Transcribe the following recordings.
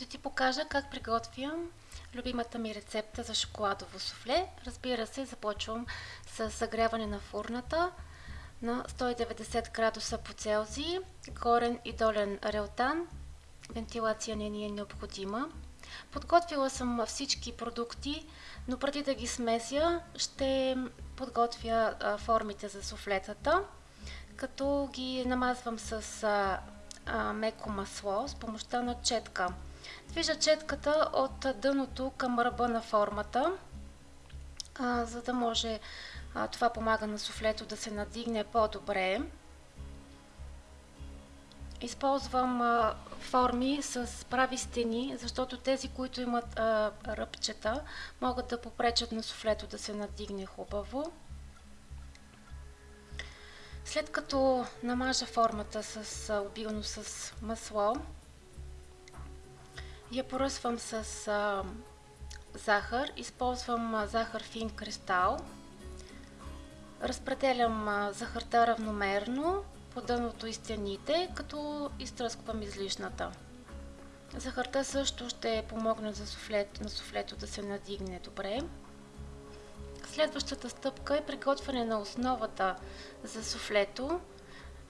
Ще ти покажа как приготвям любимата ми рецепта за шоколадово суфле. Разбира се, започвам с загряване на фурната на 190 градуса по Целзий, горен и долен релтан. Вентилация не ни е необходима. Подготвила съм всички продукти, но преди да ги смеся, ще подготвя формите за суфлетата, като ги намазвам с меко масло с помощта на четка. Движа четката от дъното към ръба на формата, а, за да може а, това помага на суфлето да се надигне по-добре. Използвам а, форми с прави стени, защото тези, които имат а, ръбчета, могат да попречат на суфлето да се надигне хубаво. След като намажа формата с обилно с масло, я поръсвам с а, захар. Използвам а, захар фин кристал. Разпределям а, захарта равномерно по дъното и стените, като изтръсквам излишната. Захарта също ще помогне за суфлето, на суфлето да се надигне добре. Следващата стъпка е приготвяне на основата за суфлето.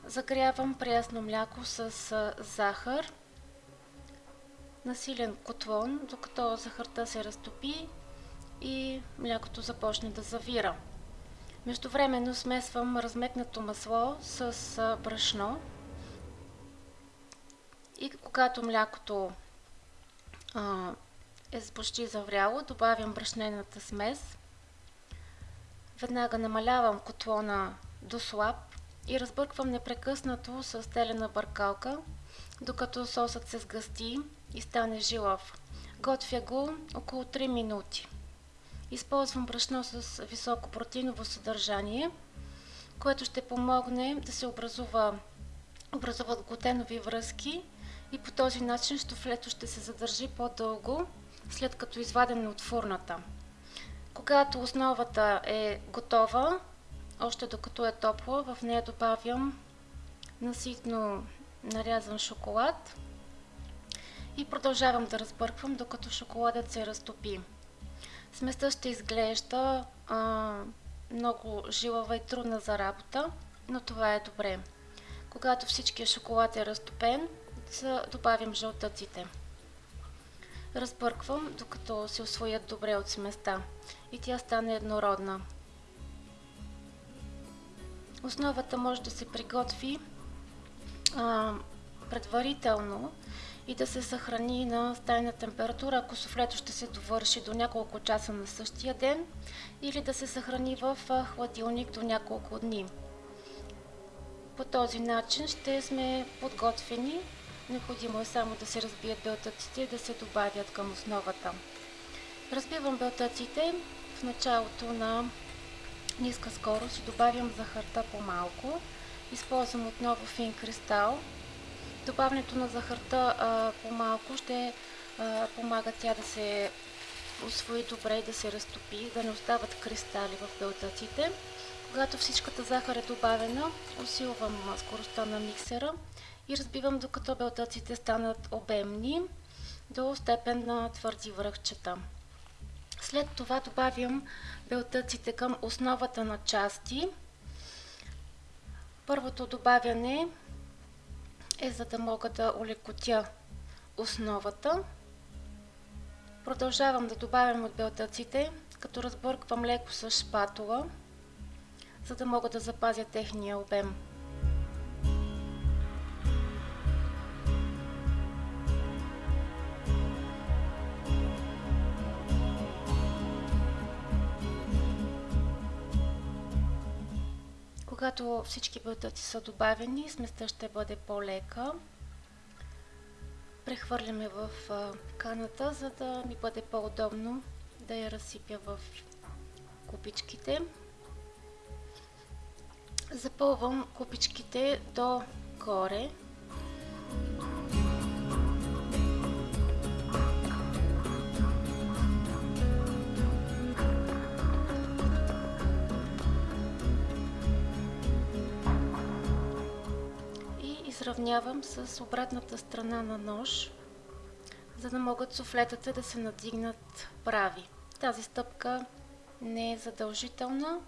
Загрявам прясно мляко с захар на силен котлон, докато захарта се разтопи и млякото започне да завира. Междувременно смесвам размекнато масло с брашно и когато млякото а, е почти завряло, добавям брашнената смес. Веднага намалявам котлона до слаб и разбърквам непрекъснато с телена бъркалка, докато сосът се сгъсти и стане жилав. Готвя го около 3 минути. Използвам брашно с високо протеиново съдържание, което ще помогне да се образува, образуват глутенови връзки и по този начин штофлето ще се задържи по-дълго, след като извадене от фурната. Когато основата е готова, още докато е топла, в нея добавям наситно нарязан шоколад и продължавам да разбърквам, докато шоколадът се разтопи. Сместа ще изглежда а, много жилава и трудна за работа, но това е добре. Когато всичкият шоколад е разтопен, добавям жълтъците. Разбърквам, докато се освоят добре от сместа и тя стане еднородна. Основата може да се приготви а, предварително и да се съхрани на стайна температура, ако суфлето ще се довърши до няколко часа на същия ден или да се съхрани в хладилник до няколко дни. По този начин ще сме подготвени. Необходимо е само да се разбият белтъците и да се добавят към основата. Разбивам белтъците в началото на ниска скорост и добавям захарта по-малко. Използвам отново фин кристал Добавянето на захарта по-малко ще а, помага тя да се освои добре и да се разтопи, да не остават кристали в белтъците. Когато всичката захар е добавена, усилвам скоростта на миксера и разбивам докато белтъците станат обемни до степен на твърди връхчета. След това добавям белтъците към основата на части. Първото добавяне е за да мога да улекотя основата. Продължавам да добавям от белтъците, като разбърквам леко с шпатула, за да мога да запазя техния обем. Когато всички бълтъци са добавени, сместа ще бъде по-лека. Прехвърляме в каната, за да ми бъде по-удобно да я разсипя в купичките. Запълвам купичките до горе. Изравнявам с обратната страна на нож, за да могат суфлетата да се надигнат прави. Тази стъпка не е задължителна,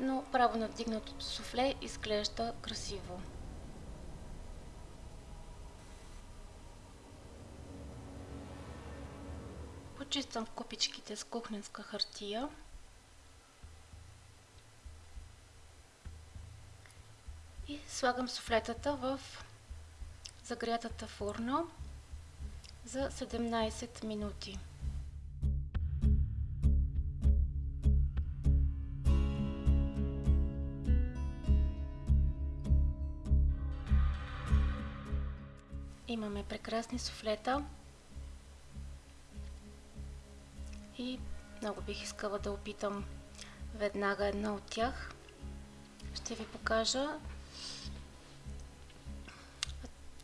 но право надигнатото суфле изглежда красиво. Почиствам купичките с кухненска хартия. И слагам суфлетата в загрятата фурна за 17 минути. Имаме прекрасни суфлета и много бих искала да опитам веднага една от тях. Ще ви покажа.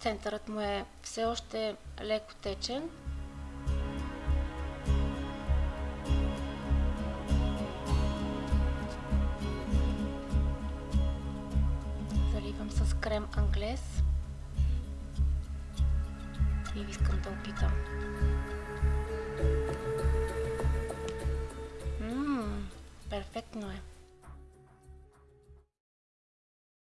Центърът му е все още леко течен. Заливам с крем англес и искам да опитам. Перфектно е.